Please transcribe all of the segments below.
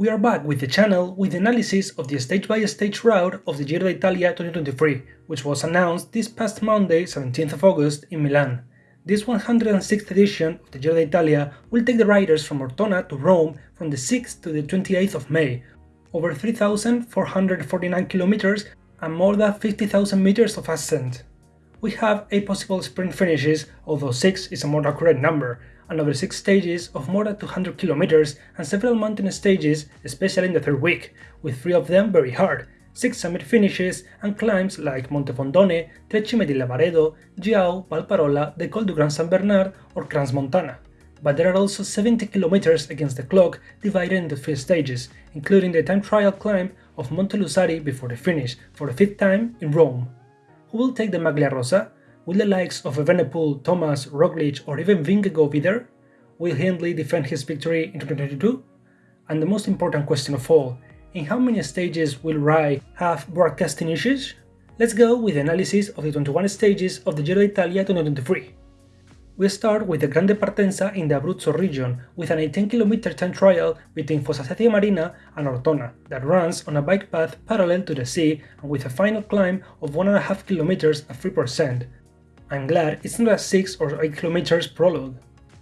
We are back with the channel with the analysis of the stage-by-stage -stage route of the Giro d'Italia 2023, which was announced this past Monday, 17th of August, in Milan. This 106th edition of the Giro d'Italia will take the riders from Ortona to Rome from the 6th to the 28th of May, over 3,449 kilometers and more than 50,000 meters of ascent. We have 8 possible sprint finishes, although 6 is a more accurate number, another 6 stages of more than 200 kilometers and several mountain stages, especially in the third week, with 3 of them very hard, 6 summit finishes and climbs like Monte Bondone, Tre Cime di Lavaredo, Giau, Valparola, the Col du Grand Saint Bernard or Crans Montana. But there are also 70 kilometers against the clock divided into 3 stages, including the time trial climb of Monte Lussari before the finish, for the fifth time in Rome. Who will take the Maglia Rosa? Will the likes of Evenepoel, Thomas, Roglic or even Vingegaard be there? Will Hindley defend his victory in 2022? And the most important question of all, in how many stages will Rai have broadcasting issues? Let's go with the analysis of the 21 stages of the Giro d'Italia 2023. We start with the Grande Partenza in the Abruzzo region, with an 18km time trial between Fossacesia Marina and Ortona, that runs on a bike path parallel to the sea and with a final climb of 1.5 km at 3%, I'm glad it's not a 6 or 8 km prologue.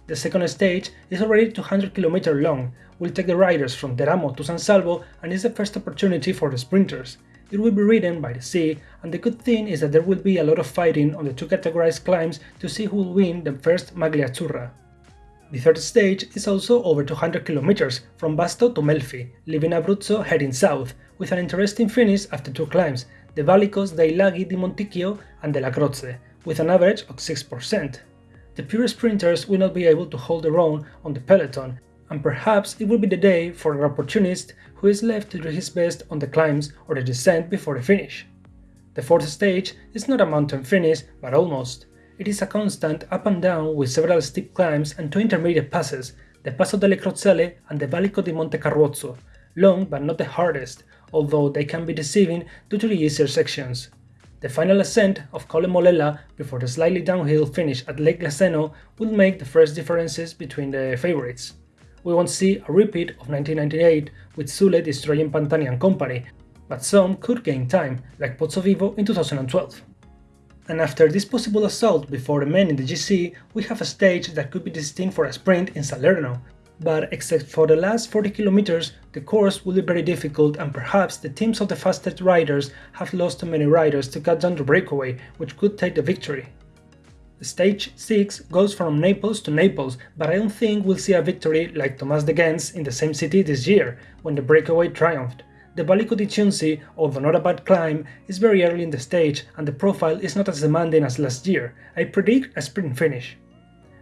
The second stage is already 200 km long, will take the riders from Teramo to San Salvo and is the first opportunity for the sprinters. It will be ridden by the sea, and the good thing is that there will be a lot of fighting on the two categorized climbs to see who will win the first Maglia Azzurra. The third stage is also over 200 km from Vasto to Melfi, leaving Abruzzo heading south, with an interesting finish after two climbs, the Valicos dei Laghi di Monticchio and Della Croce, with an average of 6%. The pure sprinters will not be able to hold their own on the peloton, and perhaps it will be the day for an opportunist who is left to do his best on the climbs or the descent before the finish. The fourth stage is not a mountain finish, but almost. It is a constant up and down with several steep climbs and two intermediate passes, the Passo delle Crocelle and the Valico di Monte Carruozzo, long but not the hardest, although they can be deceiving due to the easier sections. The final ascent of Colle Molella before the slightly downhill finish at Lake Laceno will make the first differences between the favorites. We won't see a repeat of 1998 with Zülle destroying Pantani and company, but some could gain time, like Pozzovivo in 2012. And after this possible assault before the men in the GC, we have a stage that could be destined for a sprint in Salerno, but except for the last 40 kilometers, the course will be very difficult and perhaps the teams of the fastest riders have lost too many riders to cut down the breakaway, which could take the victory. Stage 6 goes from Naples to Naples, but I don't think we'll see a victory like Thomas de Gendt in the same city this year, when the breakaway triumphed. The Valico di Chiunzi, although not a bad climb, is very early in the stage and the profile is not as demanding as last year. I predict a sprint finish.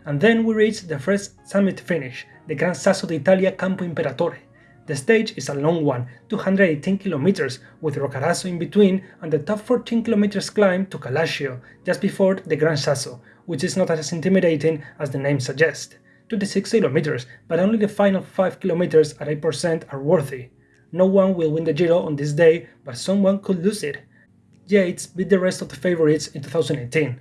And then we reach the first summit finish, the Gran Sasso d'Italia Campo Imperatore. The stage is a long one, 218 km, with Roccaraso in between and the top 14 km climb to Calascio, just before the Gran Sasso, which is not as intimidating as the name suggests. 26 km, but only the final 5 km at 8% are worthy. No one will win the Giro on this day, but someone could lose it. Yates beat the rest of the favorites in 2018.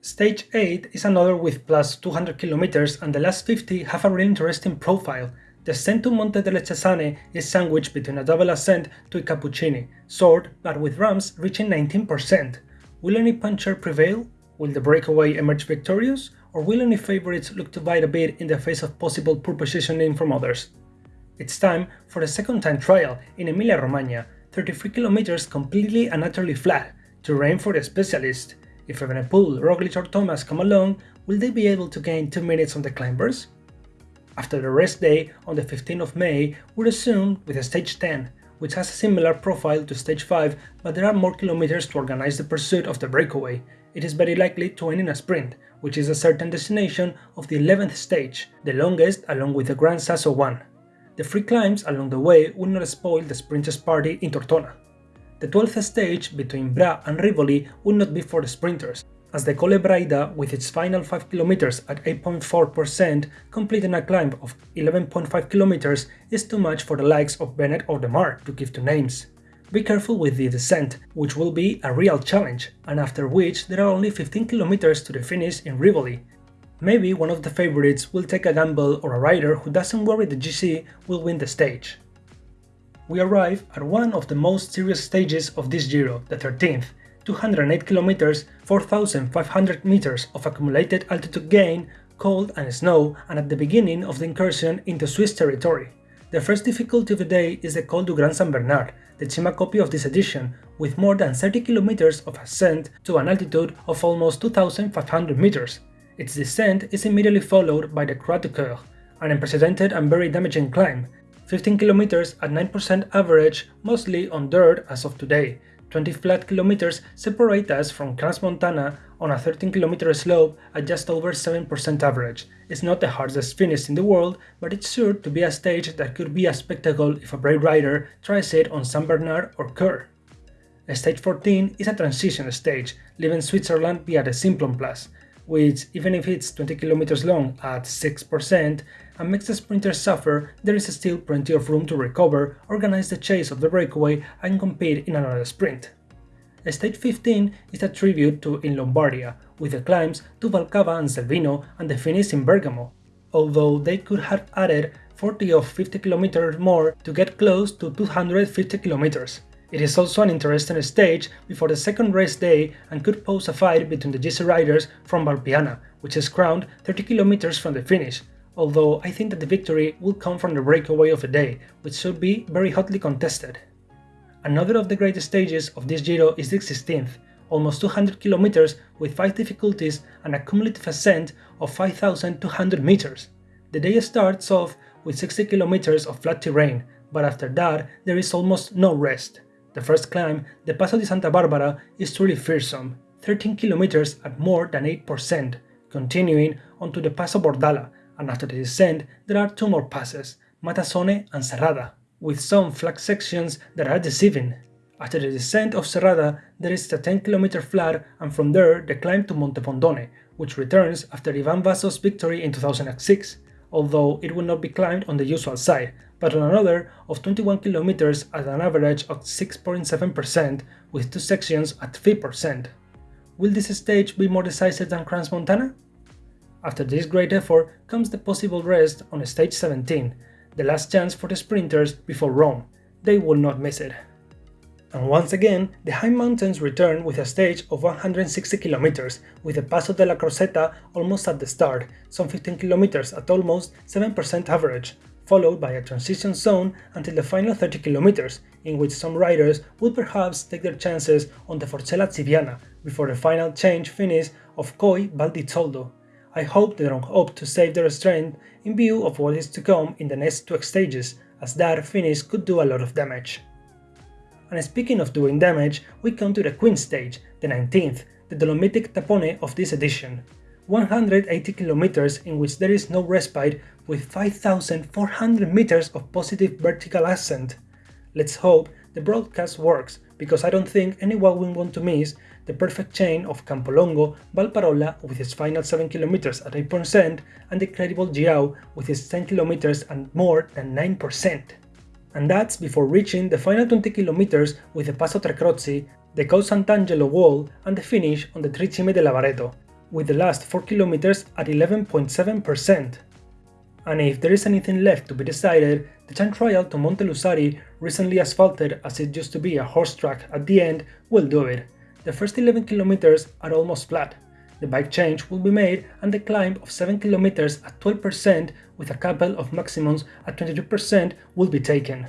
Stage 8 is another with plus 200 kilometers and the last 50 have a really interesting profile. The ascent to Monte delle Cesane is sandwiched between a double ascent to Cappuccini, short but with ramps reaching 19%. Will any puncher prevail? Will the breakaway emerge victorious? Or will any favorites look to bite a bit in the face of possible poor positioning from others? It's time for the second time trial in Emilia-Romagna, 33 kilometers completely and utterly flat, terrain for the specialist. If Evenepoel, Roglic or Thomas come along, will they be able to gain 2 minutes on the climbers? After the rest day on the 15th of May, we resume with a stage 10, which has a similar profile to stage 5, but there are more kilometers to organize the pursuit of the breakaway. It is very likely to end in a sprint, which is a certain destination of the 11th stage, the longest along with the Gran Sasso one. The free climbs along the way will not spoil the sprinters party in Tortona. The 12th stage between Bra and Rivoli would not be for the sprinters, as the Colle Braida with its final 5 km at 8.4% completing a climb of 11.5 km is too much for the likes of Bennett or Démare to give two names. Be careful with the descent, which will be a real challenge, and after which there are only 15 km to the finish in Rivoli. Maybe one of the favorites will take a gamble or a rider who doesn't worry the GC will win the stage. We arrive at one of the most serious stages of this Giro, the 13th, 208 kilometers, 4,500 meters of accumulated altitude gain, cold and snow, and at the beginning of the incursion into Swiss territory. The first difficulty of the day is the Col du Grand Saint Bernard, the Cima Coppi of this edition, with more than 30 kilometers of ascent to an altitude of almost 2,500 meters. Its descent is immediately followed by the Croix du Coeur, an unprecedented and very damaging climb, 15 kilometers at 9% average, mostly on dirt as of today. 20 flat kilometers separate us from Crans-Montana on a 13 km slope at just over 7% average. It's not the hardest finish in the world, but it's sure to be a stage that could be a spectacle if a brave rider tries it on San Bernard or Coeur. Stage 14 is a transition stage, leaving Switzerland via the Simplon Pass, which, even if it's 20 km long at 6%, and makes the sprinters suffer, there is still plenty of room to recover, organize the chase of the breakaway and compete in another sprint. Stage 15 is a tribute to Il Lombardia, with the climbs to Valcava and Selvino and the finish in Bergamo, although they could have added 40 or 50 km more to get close to 250 km. It is also an interesting stage before the second race day and could pose a fight between the GC riders from Valpiana, which is crowned 30 kilometers from the finish, although I think that the victory will come from the breakaway of the day, which should be very hotly contested. Another of the great stages of this Giro is the 16th, almost 200 kilometers with 5 difficulties and a cumulative ascent of 5,200 meters. The day starts off with 60 kilometers of flat terrain, but after that there is almost no rest. The first climb, the Paso de Santa Barbara, is truly fearsome, 13 kilometers at more than 8%, continuing onto the Paso Bordala, and after the descent there are two more passes, Matasone and Serrada, with some flat sections that are deceiving. After the descent of Serrada there is a 10 km flat and from there the climb to Monte Bondone, which returns after Ivan Basso's victory in 2006, although it will not be climbed on the usual side, but on another of 21 km at an average of 6.7% with two sections at 3%. Will this stage be more decisive than Crans-Montana? After this great effort comes the possible rest on stage 17, the last chance for the sprinters before Rome. They will not miss it. And once again, the high mountains return with a stage of 160 km, with the Paso de la Croseta almost at the start, some 15 km at almost 7% average, followed by a transition zone until the final 30 km, in which some riders will perhaps take their chances on the Forcella Cibiana before the final change finish of Coi Val di Zoldo, I hope they don't hope to save their strength in view of what is to come in the next two stages, as that finish could do a lot of damage. And speaking of doing damage, we come to the Queen stage, the 19th, the Dolomitic Tapone of this edition. 180 kilometers in which there is no respite with 5,400 meters of positive vertical ascent. Let's hope the broadcast works, because I don't think anyone will want to miss the perfect chain of Campolongo, Valparola with its final 7 km at 8% and the credible Giau with its 10 km and more than 9%. And that's before reaching the final 20 km with the Passo Tre Croci, the Col Sant'Angelo wall and the finish on the Tre Cime di Lavaredo, with the last 4 km at 11.7%. And if there is anything left to be decided, the time trial to Monte Lussari, recently asphalted as it used to be a horse track at the end, will do it. The first 11 kilometers are almost flat. The bike change will be made and the climb of 7 kilometers at 12% with a couple of maximums at 22% will be taken.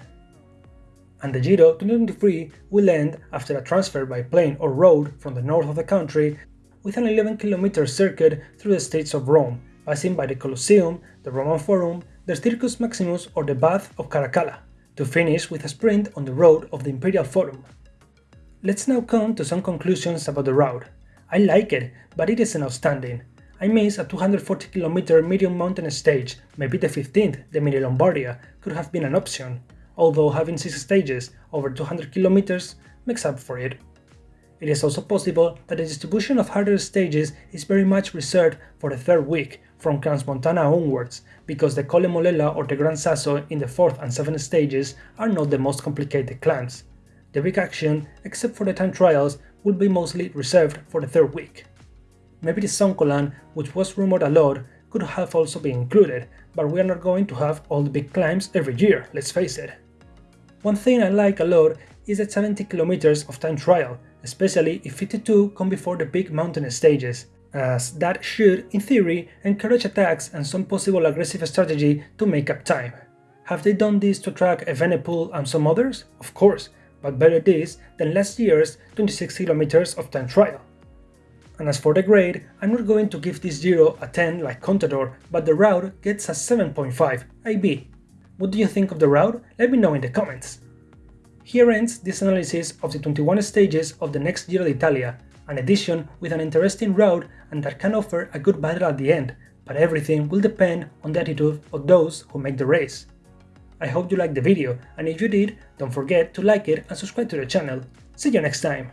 And the Giro 2023 will end after a transfer by plane or road from the north of the country with an 11 km circuit through the states of Rome, passing by the Colosseum, the Roman Forum, the Circus Maximus or the Bath of Caracalla, to finish with a sprint on the road of the Imperial Forum. Let's now come to some conclusions about the route. I like it, but it isn't outstanding. I miss a 240 km medium mountain stage, maybe the 15th, the Mini Lombardia, could have been an option, although having 6 stages over 200 km makes up for it. It is also possible that the distribution of harder stages is very much reserved for the third week, from Crans-Montana onwards, because the Colle Molella or the Gran Sasso in the 4th and 7th stages are not the most complicated climbs. The big action, except for the time trials, will be mostly reserved for the third week. Maybe the Zoncolan, which was rumored a lot, could have also been included, but we are not going to have all the big climbs every year, let's face it. One thing I like a lot is the 70 kilometers of time trial, especially if 52 come before the big mountain stages, as that should, in theory, encourage attacks and some possible aggressive strategy to make up time. Have they done this to track Evenepoel and some others? Of course, but better this than last year's 26 km of time trial. And as for the grade, I'm not going to give this 0 a 10 like Contador, but the route gets a 7.5, IB. What do you think of the route? Let me know in the comments. Here ends this analysis of the 21 stages of the next Giro d'Italia, an edition with an interesting route and that can offer a good battle at the end, but everything will depend on the attitude of those who make the race. I hope you liked the video, and if you did, don't forget to like it and subscribe to the channel. See you next time!